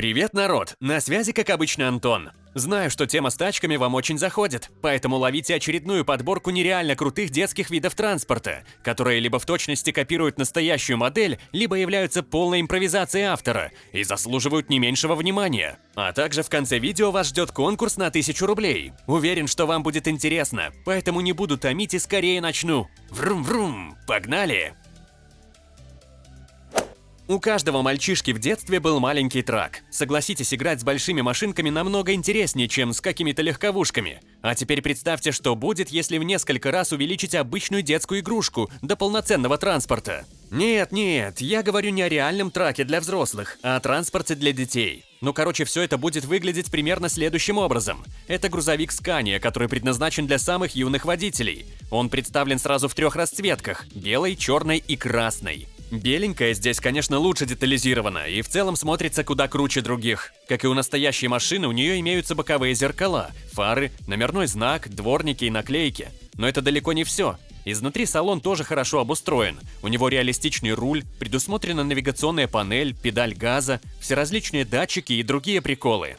Привет, народ! На связи, как обычно, Антон. Знаю, что тема с тачками вам очень заходит, поэтому ловите очередную подборку нереально крутых детских видов транспорта, которые либо в точности копируют настоящую модель, либо являются полной импровизацией автора и заслуживают не меньшего внимания. А также в конце видео вас ждет конкурс на 1000 рублей. Уверен, что вам будет интересно, поэтому не буду томить и скорее начну. Врум-врум! Погнали! У каждого мальчишки в детстве был маленький трак. Согласитесь, играть с большими машинками намного интереснее, чем с какими-то легковушками. А теперь представьте, что будет, если в несколько раз увеличить обычную детскую игрушку до полноценного транспорта. Нет, нет, я говорю не о реальном траке для взрослых, а о транспорте для детей. Ну, короче, все это будет выглядеть примерно следующим образом. Это грузовик Scania, который предназначен для самых юных водителей. Он представлен сразу в трех расцветках – белой, черной и красной. Беленькая здесь, конечно, лучше детализирована и в целом смотрится куда круче других. Как и у настоящей машины, у нее имеются боковые зеркала, фары, номерной знак, дворники и наклейки. Но это далеко не все. Изнутри салон тоже хорошо обустроен. У него реалистичный руль, предусмотрена навигационная панель, педаль газа, все различные датчики и другие приколы.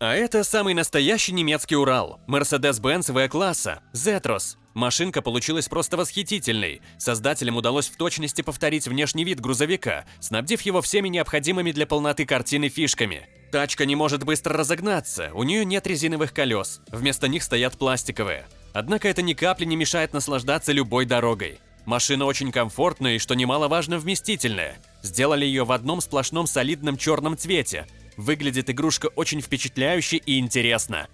А это самый настоящий немецкий Урал, Mercedes-Benz V-класса, Zetros. Машинка получилась просто восхитительной. Создателям удалось в точности повторить внешний вид грузовика, снабдив его всеми необходимыми для полноты картины фишками. Тачка не может быстро разогнаться, у нее нет резиновых колес, вместо них стоят пластиковые. Однако это ни капли не мешает наслаждаться любой дорогой. Машина очень комфортная и, что немаловажно, вместительная. Сделали ее в одном сплошном солидном черном цвете. Выглядит игрушка очень впечатляюще и интересно.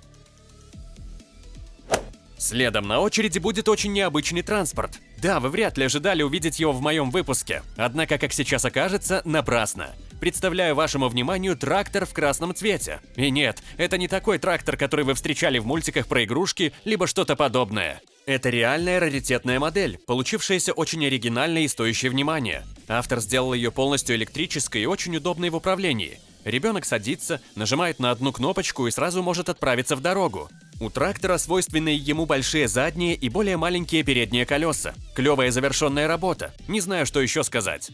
Следом на очереди будет очень необычный транспорт. Да, вы вряд ли ожидали увидеть его в моем выпуске, однако, как сейчас окажется, напрасно. Представляю вашему вниманию трактор в красном цвете. И нет, это не такой трактор, который вы встречали в мультиках про игрушки, либо что-то подобное. Это реальная раритетная модель, получившаяся очень оригинальной и стоящей внимания. Автор сделал ее полностью электрической и очень удобной в управлении. Ребенок садится, нажимает на одну кнопочку и сразу может отправиться в дорогу. У трактора свойственны ему большие задние и более маленькие передние колеса. Клевая завершенная работа. Не знаю, что еще сказать.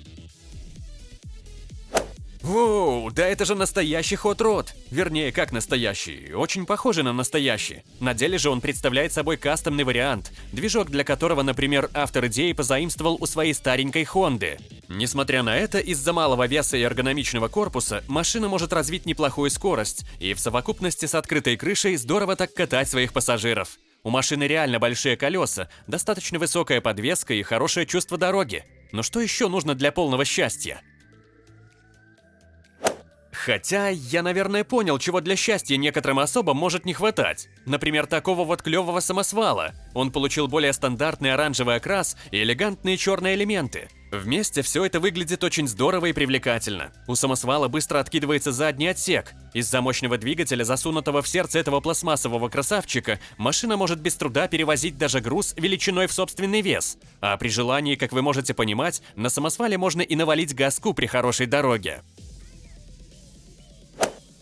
Воу, да это же настоящий ход род. Вернее, как настоящий, очень похожий на настоящий. На деле же он представляет собой кастомный вариант, движок для которого, например, автор идеи позаимствовал у своей старенькой Хонды. Несмотря на это, из-за малого веса и эргономичного корпуса, машина может развить неплохую скорость и в совокупности с открытой крышей здорово так катать своих пассажиров. У машины реально большие колеса, достаточно высокая подвеска и хорошее чувство дороги. Но что еще нужно для полного счастья? Хотя, я, наверное, понял, чего для счастья некоторым особам может не хватать. Например, такого вот клевого самосвала. Он получил более стандартный оранжевый окрас и элегантные черные элементы. Вместе все это выглядит очень здорово и привлекательно. У самосвала быстро откидывается задний отсек. Из-за мощного двигателя, засунутого в сердце этого пластмассового красавчика, машина может без труда перевозить даже груз величиной в собственный вес. А при желании, как вы можете понимать, на самосвале можно и навалить газку при хорошей дороге.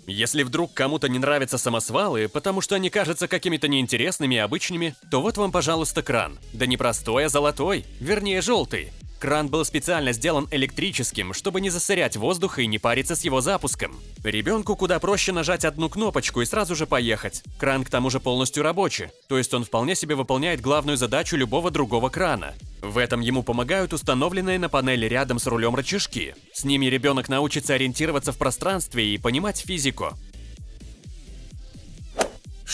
Если вдруг кому-то не нравятся самосвалы, потому что они кажутся какими-то неинтересными и обычными, то вот вам, пожалуйста, кран. Да не простой, а золотой, вернее желтый. Кран был специально сделан электрическим, чтобы не засорять воздух и не париться с его запуском. Ребенку куда проще нажать одну кнопочку и сразу же поехать. Кран к тому же полностью рабочий, то есть он вполне себе выполняет главную задачу любого другого крана. В этом ему помогают установленные на панели рядом с рулем рычажки. С ними ребенок научится ориентироваться в пространстве и понимать физику.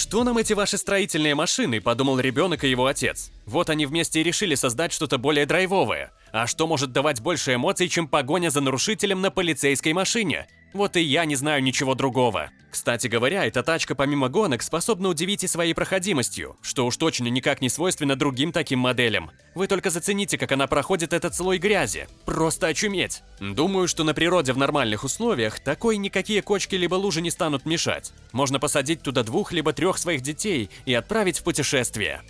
Что нам эти ваши строительные машины, подумал ребенок и его отец. Вот они вместе и решили создать что-то более драйвовое. А что может давать больше эмоций, чем погоня за нарушителем на полицейской машине? Вот и я не знаю ничего другого. Кстати говоря, эта тачка помимо гонок способна удивить и своей проходимостью, что уж точно никак не свойственно другим таким моделям. Вы только зацените, как она проходит этот слой грязи. Просто очуметь. Думаю, что на природе в нормальных условиях такой никакие кочки либо лужи не станут мешать. Можно посадить туда двух либо трех своих детей и отправить в путешествие.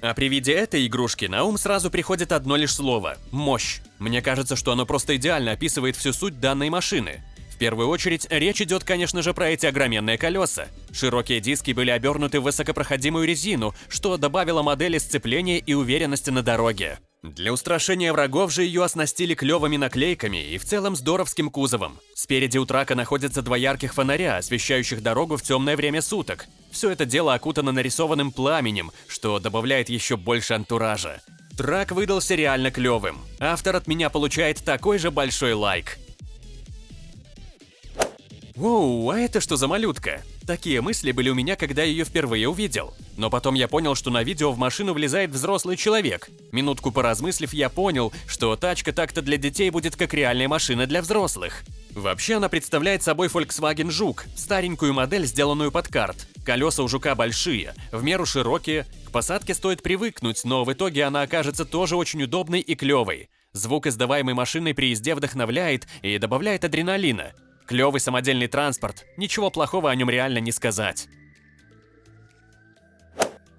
А при виде этой игрушки на ум сразу приходит одно лишь слово – мощь. Мне кажется, что оно просто идеально описывает всю суть данной машины. Первую очередь, речь идет, конечно же, про эти огроменные колеса. Широкие диски были обернуты в высокопроходимую резину, что добавило модели сцепления и уверенности на дороге. Для устрашения врагов же ее оснастили клевыми наклейками и в целом здоровским кузовом. Спереди у трака находятся два ярких фонаря, освещающих дорогу в темное время суток. Все это дело окутано нарисованным пламенем, что добавляет еще больше антуража. Трак выдался реально клевым. Автор от меня получает такой же большой лайк. Воу, а это что за малютка? Такие мысли были у меня, когда ее впервые увидел. Но потом я понял, что на видео в машину влезает взрослый человек. Минутку поразмыслив, я понял, что тачка так-то для детей будет как реальная машина для взрослых. Вообще она представляет собой Volkswagen Жук, старенькую модель, сделанную под карт. Колеса у Жука большие, в меру широкие, к посадке стоит привыкнуть, но в итоге она окажется тоже очень удобной и клевой. Звук, издаваемый машиной при езде, вдохновляет и добавляет адреналина. Клевый самодельный транспорт, ничего плохого о нем реально не сказать.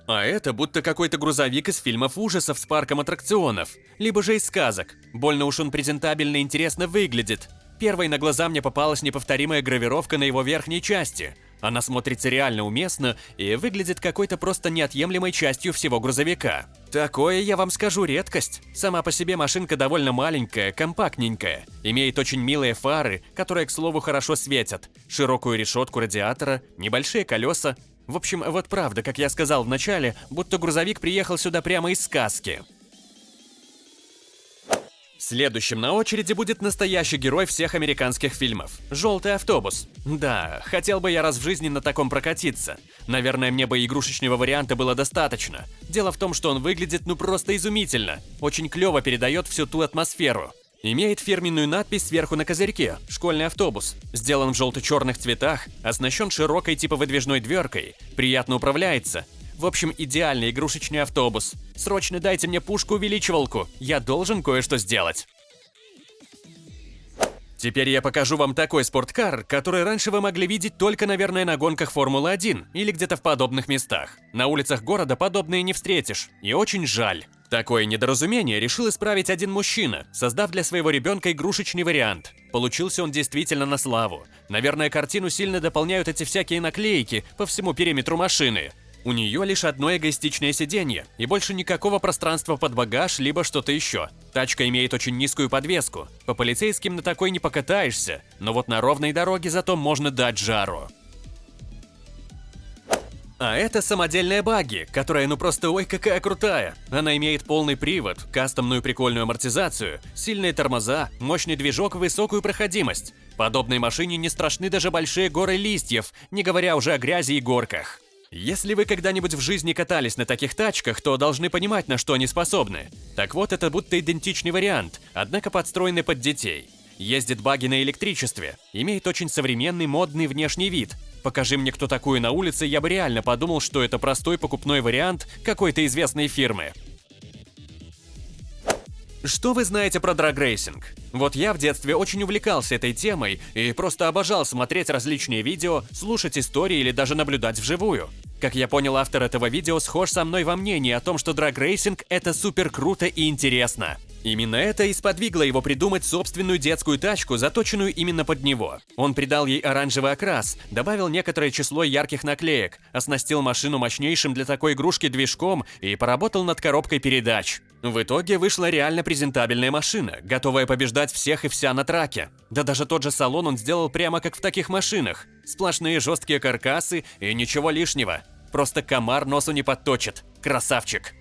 А это будто какой-то грузовик из фильмов ужасов с парком аттракционов, либо же из сказок. Больно уж он презентабельно и интересно выглядит. Первой на глаза мне попалась неповторимая гравировка на его верхней части. Она смотрится реально уместно и выглядит какой-то просто неотъемлемой частью всего грузовика. Такое, я вам скажу, редкость. Сама по себе машинка довольно маленькая, компактненькая. Имеет очень милые фары, которые, к слову, хорошо светят. Широкую решетку радиатора, небольшие колеса. В общем, вот правда, как я сказал в начале, будто грузовик приехал сюда прямо из сказки. Следующим на очереди будет настоящий герой всех американских фильмов – «Желтый автобус». Да, хотел бы я раз в жизни на таком прокатиться. Наверное, мне бы игрушечного варианта было достаточно. Дело в том, что он выглядит ну просто изумительно. Очень клево передает всю ту атмосферу. Имеет фирменную надпись сверху на козырьке «Школьный автобус». Сделан в желто-черных цветах, оснащен широкой типа выдвижной дверкой, приятно управляется – в общем, идеальный игрушечный автобус. Срочно дайте мне пушку-увеличивалку, я должен кое-что сделать. Теперь я покажу вам такой спорткар, который раньше вы могли видеть только, наверное, на гонках Формулы-1 или где-то в подобных местах. На улицах города подобные не встретишь, и очень жаль. Такое недоразумение решил исправить один мужчина, создав для своего ребенка игрушечный вариант. Получился он действительно на славу. Наверное, картину сильно дополняют эти всякие наклейки по всему периметру машины. У нее лишь одно эгоистичное сиденье и больше никакого пространства под багаж либо что-то еще. Тачка имеет очень низкую подвеску. По полицейским на такой не покатаешься, но вот на ровной дороге зато можно дать жару. А это самодельная багги, которая ну просто ой какая крутая. Она имеет полный привод, кастомную прикольную амортизацию, сильные тормоза, мощный движок высокую проходимость. Подобной машине не страшны даже большие горы листьев, не говоря уже о грязи и горках. Если вы когда-нибудь в жизни катались на таких тачках, то должны понимать, на что они способны. Так вот, это будто идентичный вариант, однако подстроенный под детей. Ездит баги на электричестве, имеет очень современный модный внешний вид. Покажи мне кто такую на улице, я бы реально подумал, что это простой покупной вариант какой-то известной фирмы. Что вы знаете про драгрейсинг? Вот я в детстве очень увлекался этой темой и просто обожал смотреть различные видео, слушать истории или даже наблюдать вживую. Как я понял, автор этого видео схож со мной во мнении о том, что драгрейсинг – это супер круто и интересно. Именно это и сподвигло его придумать собственную детскую тачку, заточенную именно под него. Он придал ей оранжевый окрас, добавил некоторое число ярких наклеек, оснастил машину мощнейшим для такой игрушки движком и поработал над коробкой передач. В итоге вышла реально презентабельная машина, готовая побеждать всех и вся на траке. Да даже тот же салон он сделал прямо как в таких машинах. Сплошные жесткие каркасы и ничего лишнего. Просто комар носу не подточит. Красавчик.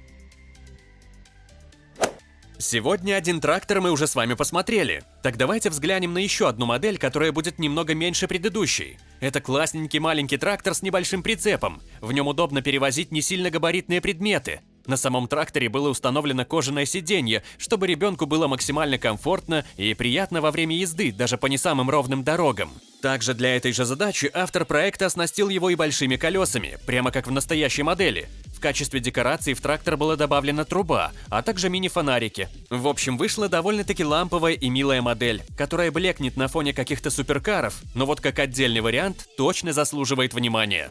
Сегодня один трактор мы уже с вами посмотрели. Так давайте взглянем на еще одну модель, которая будет немного меньше предыдущей. Это классненький маленький трактор с небольшим прицепом. В нем удобно перевозить не сильно габаритные предметы. На самом тракторе было установлено кожаное сиденье, чтобы ребенку было максимально комфортно и приятно во время езды, даже по не самым ровным дорогам. Также для этой же задачи автор проекта оснастил его и большими колесами, прямо как в настоящей модели. В качестве декорации в трактор была добавлена труба, а также мини-фонарики. В общем, вышла довольно-таки ламповая и милая модель, которая блекнет на фоне каких-то суперкаров, но вот как отдельный вариант точно заслуживает внимания.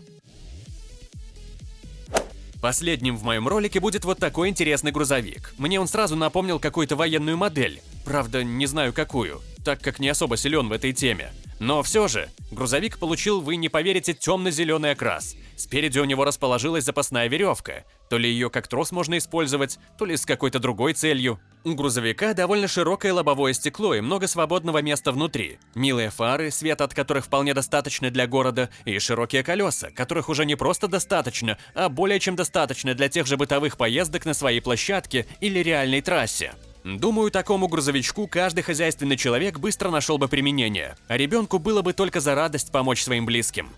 Последним в моем ролике будет вот такой интересный грузовик. Мне он сразу напомнил какую-то военную модель. Правда, не знаю какую, так как не особо силен в этой теме. Но все же, грузовик получил, вы не поверите, темно-зеленый окрас. Спереди у него расположилась запасная веревка. То ли ее как трос можно использовать, то ли с какой-то другой целью. У грузовика довольно широкое лобовое стекло и много свободного места внутри. Милые фары, свет от которых вполне достаточно для города, и широкие колеса, которых уже не просто достаточно, а более чем достаточно для тех же бытовых поездок на своей площадке или реальной трассе. Думаю, такому грузовичку каждый хозяйственный человек быстро нашел бы применение, а ребенку было бы только за радость помочь своим близким.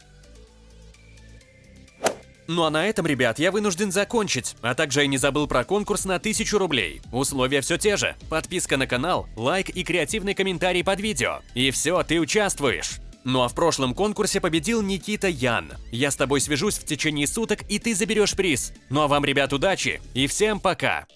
Ну а на этом, ребят, я вынужден закончить, а также я не забыл про конкурс на 1000 рублей. Условия все те же. Подписка на канал, лайк и креативный комментарий под видео. И все, ты участвуешь. Ну а в прошлом конкурсе победил Никита Ян. Я с тобой свяжусь в течение суток, и ты заберешь приз. Ну а вам, ребят, удачи и всем пока!